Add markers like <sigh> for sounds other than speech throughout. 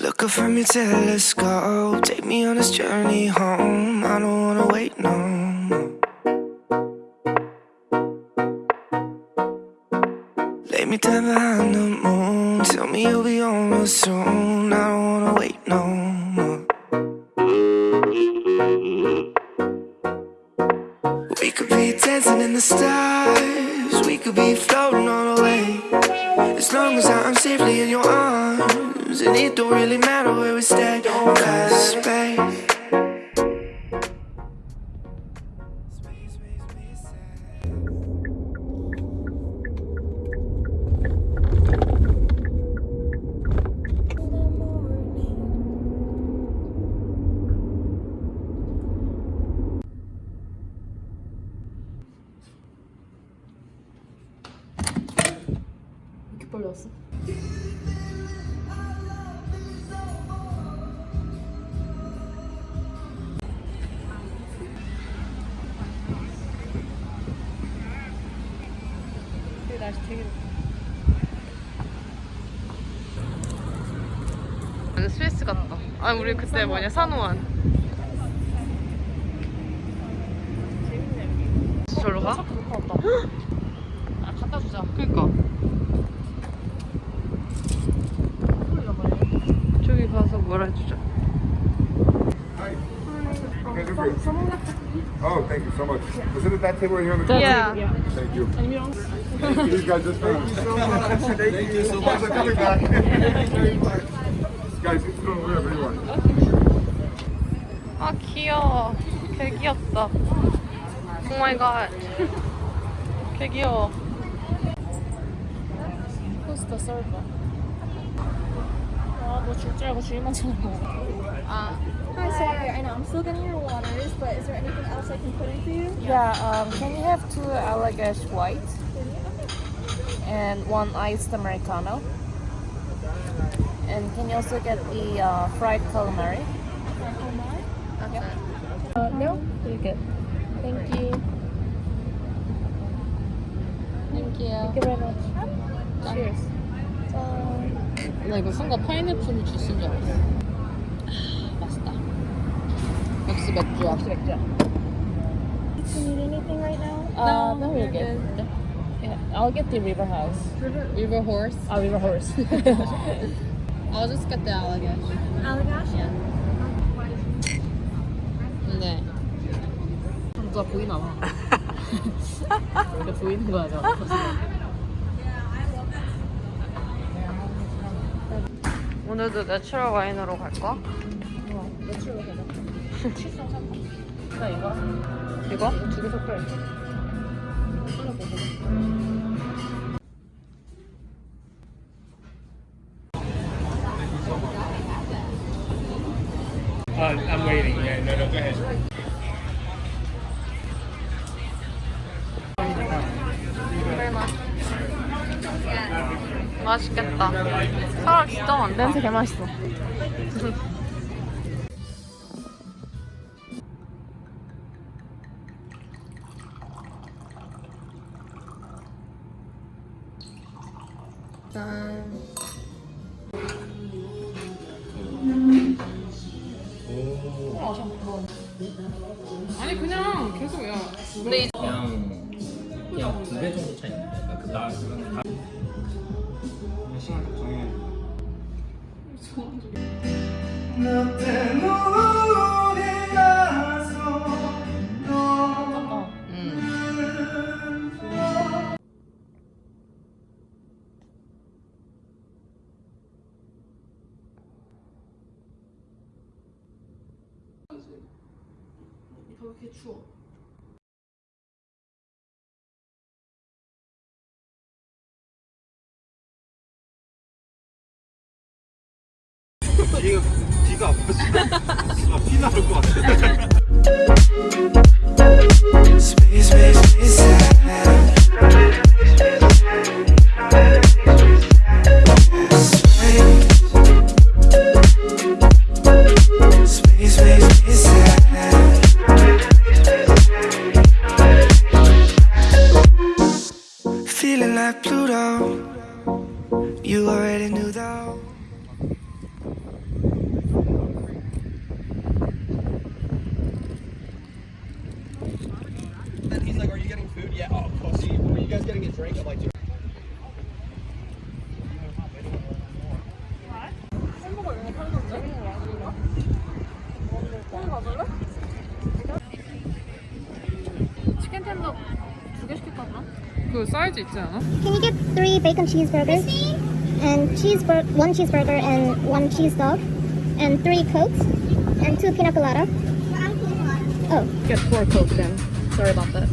Look up from your telescope, take me on this journey home. I don't wanna wait no more. Lay me down behind the moon, tell me you'll be on soon. I don't wanna wait no more. We could be dancing in the stars, we could be floating all away. As long as I'm safely in your arms, and it don't really matter where we stay. Cause space. Space makes me sad. 이렇게 빨리 왔어? 아니 우리 그때 뭐냐 산호안. 저로 가? 아 갖다 주자. 그니까. 저기 가서 뭐라 해주자. Oh, thank you so much. Was it at that table right here on the corner? Yeah. Thank you. These guys just thank you so much. Thank you so much for coming back. 귀여워. 개 귀엽다. 오 마이 갓. 개 귀여워. 포스터 썰봐. 아, 너 줄 줄 알고 주인만 쳐다보고. 아, Hi, sorry. I know I'm still getting your waters, but is there anything else I can put in for you? Yeah, um, can you have two Allagash white and one iced Americano? And can you also get the uh, fried calamari? Uh, no. You're good. Thank you. Thank you. Thank you very much. Cheers. 나 이거 순간 파인애플 주스인 줄 알았어. 아, 맛있다. 역시 맥주야. 역시 맥주야. Do you need anything right now? Uh, no, we're good. Yeah, I'll get the river house. River horse. Uh, river horse. <laughs> I'll just get the Allagash. Allagash? Yeah. 근데 누가 보이나 봐. <laughs> 근데 보이는 거야, 저. 오늘도 내추럴 와인으로 갈까? 가자. <laughs> 칠성 삼나 이거 이거? 두 개 섞여 있어. Uh, I'm waiting. Yeah, no, no, go ahead. 맛있겠다. 사람 진짜 많다. 냄새 개 맛있어. 아니 그냥 계속 야. 근데 이 그냥 그냥 두 배 정도 차이 나요. 그러니까 시간 좀 정해. 뒤가 뒤가 아파. 아, 피 나올 것 같아. <laughs> 치킨 텐더 두개 시킬까 그럼? 그 사이즈 있지 않아? Can you get three bacon cheeseburgers and cheeseburger, one cheeseburger and one cheese dog and three cokes and two pina colada? Oh. Get four cokes then. Sorry about that.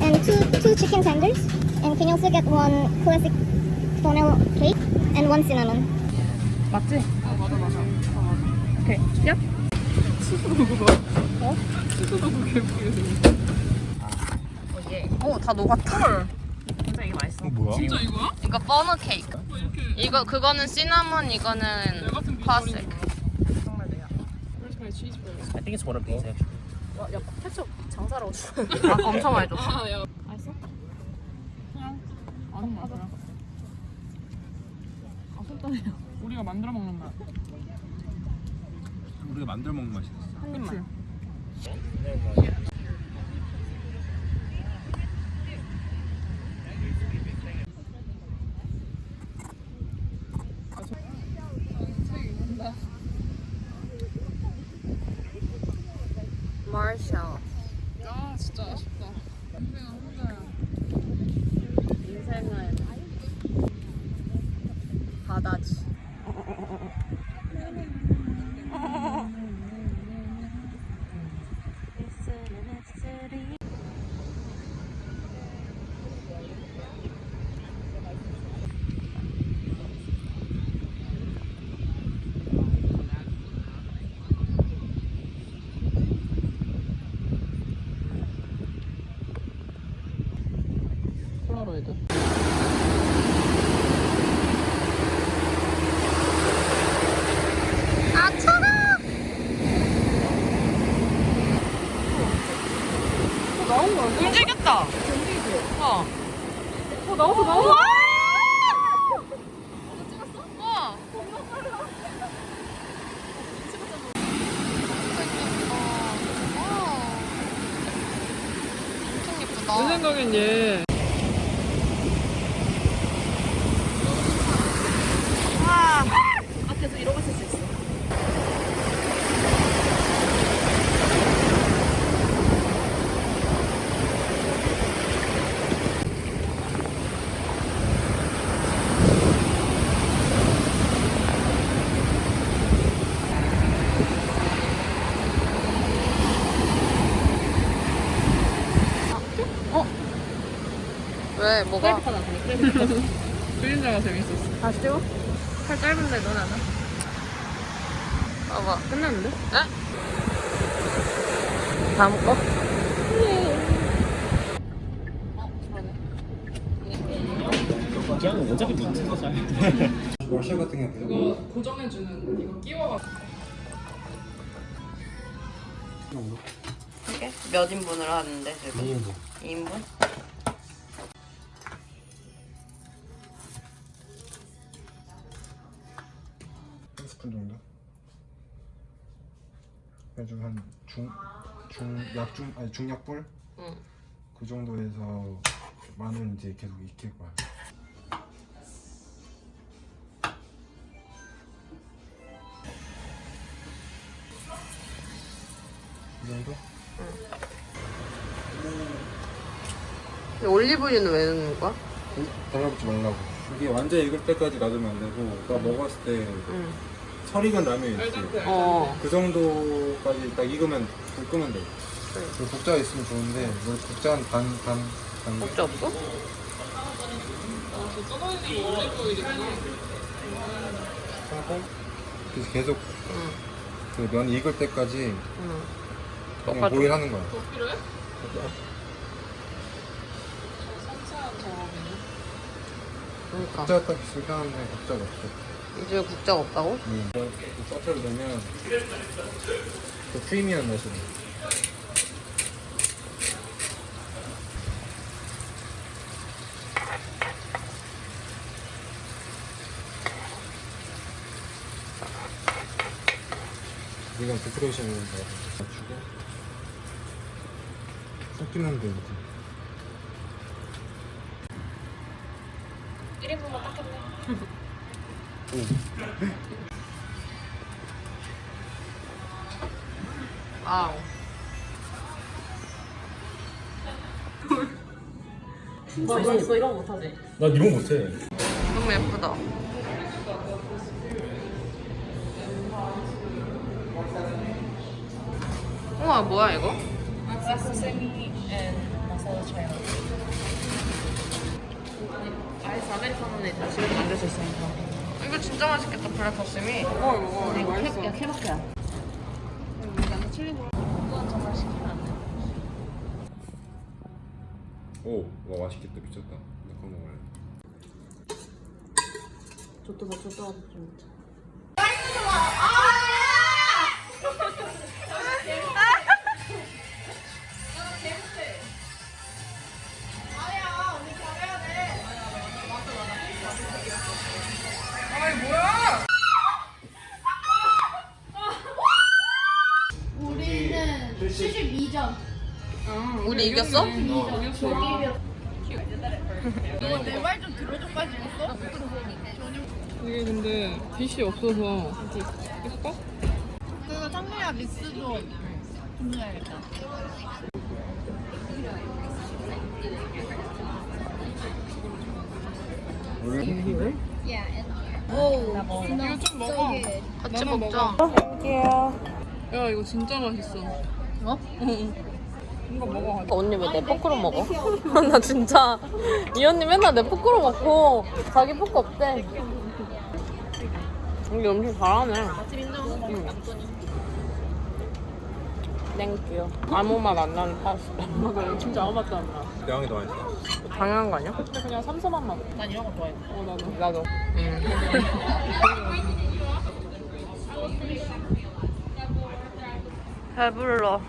And two two chicken tenders. And can you also get one classic funnel cake and one cinnamon? 맞지? 아 맞아 맞아. 아 맞아. 오케이. 얍. 수수도구 봐. 어? 수수도구 개쁘게 생겼어. 예. 오, 다 녹았다. 헐. 진짜 이게 맛있어. 뭐야? 진짜 이거야? 이거 버너 케이크. 뭐 이렇게 이거 그거는 시나몬, 이거는. 비주얼인 정말 내가. Where's my cheeseburger? I think it's one of these actually. 와, 야, 케첩 장사라고 주. 아, 엄청 많이 줬어. 아는 맛이야. 아 손땀이야. 우리가 만들어 먹는 맛. 우리가 만들어 먹는 맛이었어. 한 입만. 마셜. 아 진짜 아쉽다. 인생은 혼자야. 인생은 바다지. 폴라로이드. 아, 차가! 나온 거 아니야? 움직였다. 어. 어. 우와! 우와! 엄청 내 예쁘다. 생각엔 얘. 와. 앞에서 이러고 있을 수 있어. 왜? 뭐가? 그림자가 재밌었어. 다시 찍어? 팔 짧은데 넌안 해? 봐봐. 끝났는데? 에? 다음 거? 그냥 어차피 눈치서 잘. 러시아 같은 게 이거 고정해주는 이거 끼워가지고. 이게 몇 인분으로 하는데 지금? 2인분 2인분? 스푼 정도 그래가지고 한 중, 중, 약중, 아니 중약불? 응. 그 정도에서 마늘 이제 계속 익힐 거야 이 정도? 근데 올리브유는 왜 넣는 거야? 달라붙지 말라고 이게 완전 익을 때까지 놔두면 안 되고 나 먹었을 때 응. 설익은 라면 있지. 어. 그 정도까지 딱 익으면 불 끄면 돼 그 국자가 있으면 좋은데 뭐 국자 한 반, 반, 반 국자 없어? 하고 그래서 계속 응. 그면 익을 때까지 응. 그냥 똑같아. 보일 하는 거야 더 필요해? 그러니까. 국자 딱 있으면 편한데 국자가 없어 이제 국자가 없다고? 응. 서트를 넣으면 그 크리미한 맛이 나 이건 데코레이션을 맞추고 섞이면 돼 이제 <laughs> 와우. 멋있어 이런 거 못하지? 나 이런 거 못해. 너무 예쁘다. 우와 뭐야 이거? Sesame and masala chai. 아이스 아메리카노는 다 집에서 만들 수 있으니까. 이거 진짜 맛있겠다 블랙버스미. 먹어 먹어. 이거 맛있어. 야, 케바케야. 오, 와 맛있겠다. 미쳤다. 나 그거 먹을래. 저도 봐 저도 좀. 우리 이겼어? 내말좀 들어줘까지 했어? 이게 근데 빛이 없어서. 예뻐? 그리고 상미야 미스도 주문해야겠다. 이거 좀 먹어. 같이 먹자. 야 이거 진짜 맛있어. 어? 응. 언니 왜 내 포크로 먹어? <laughs> 나 진짜 이 언니 맨날 내 포크로 먹고 자기 포크 없대. 언니 엄청 잘하네. 응. Thank you. 아무 맛 안 나는 파스타. 진짜 아무 맛도 안 나. 대왕이 더 맛있어. 당연한 거 아니야? 근데 그냥 삼삼한 맛. 난 이런 거 좋아해. 어, 나도. 나도. 응. <laughs> 배불러.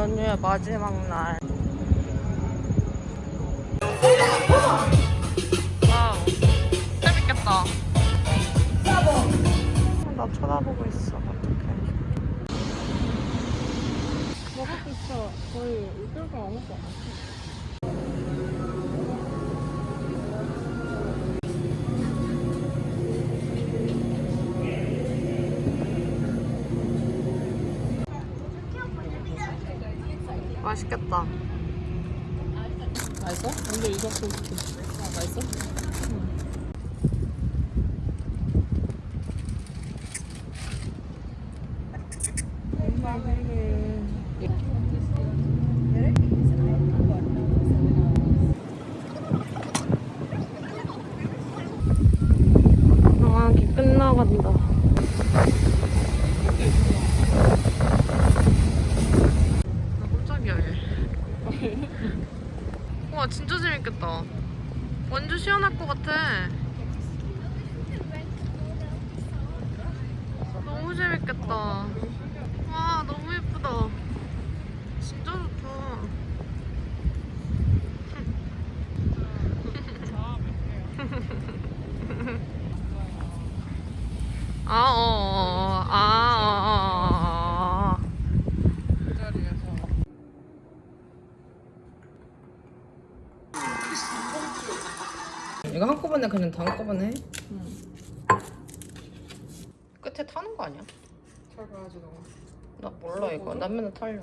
연휴의 마지막 날. 와우. 재밌겠다. 나 쳐다보고 있어. 어떡해. 먹을 거 진짜 거의 이끌고 안 먹고 안 왔어. 맛있겠다. 맛있어? 완전 이삭도 아, 맛있어? 방학이 끝나간다. 나 깜짝이야 얘. 와 진짜 재밌겠다. 완전 시원할 것 같아. 너무 재밌겠다. 와 너무 예쁘다. 진짜 좋다. 아, 어, 어, 어, 아, 어, 어, 어, 어. 이거 한꺼번에 그냥 다 한꺼번에 해? 끝에 타는 거 아니야? 잘 봐야지 너가. 나 몰라 이거. 난 맨날 탈려